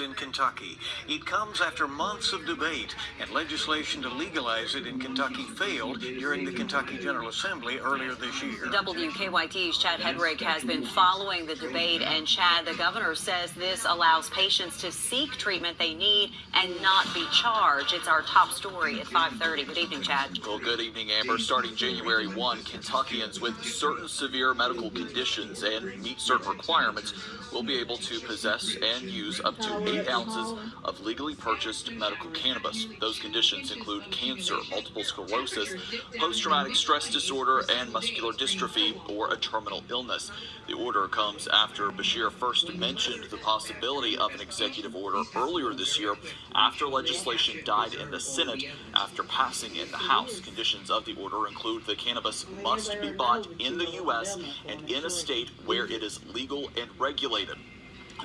cannabis in Kentucky. It comes after months of debate, and legislation to legalize it in Kentucky failed during the Kentucky General Assembly earlier this year. WKYT's Chad Hedrick has been following the debate, and Chad, the governor, says this allows patients to seek treatment they need and not be charged. It's our top story at 5:30. Good evening, Chad. Well, good evening, Amber. Starting January 1, Kentuckians with certain severe medical conditions and meet certain requirements will be able to possess and use up to 8 ounces of legally purchased medical cannabis. Those conditions include cancer, multiple sclerosis, post-traumatic stress disorder, and muscular dystrophy or a terminal illness. The order comes after Beshear first mentioned the possibility of an executive order earlier this year after legislation died in the Senate after passing in the House. Conditions of the order include the cannabis must be bought in the U.S. and in a state where it is legal and regulated.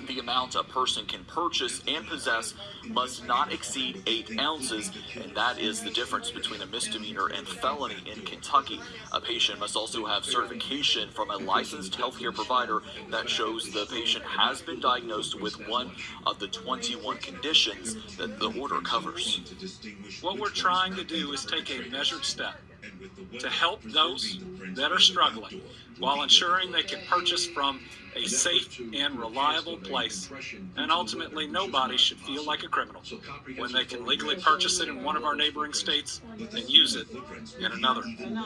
The amount a person can purchase and possess must not exceed 8 ounces, and that is the difference between a misdemeanor and felony in Kentucky. A patient must also have certification from a licensed healthcare provider that shows the patient has been diagnosed with one of the 21 conditions that the order covers. What we're trying to do is take a measured step to help those that are struggling while ensuring they can purchase from a safe and reliable place. And ultimately, nobody should feel like a criminal when they can legally purchase it in one of our neighboring states and use it in another. And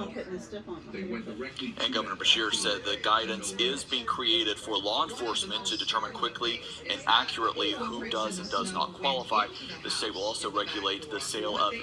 Governor Beshear said the guidance is being created for law enforcement to determine quickly and accurately who does and does not qualify. The state will also regulate the sale of